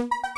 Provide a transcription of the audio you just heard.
you